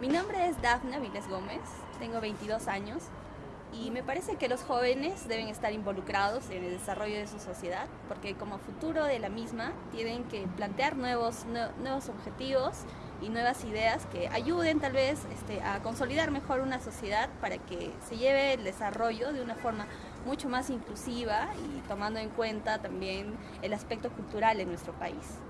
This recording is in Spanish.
Mi nombre es Dafna Viles Gómez, tengo 22 años y me parece que los jóvenes deben estar involucrados en el desarrollo de su sociedad porque como futuro de la misma tienen que plantear nuevos, nuevos objetivos y nuevas ideas que ayuden tal vez este, a consolidar mejor una sociedad para que se lleve el desarrollo de una forma mucho más inclusiva y tomando en cuenta también el aspecto cultural en nuestro país.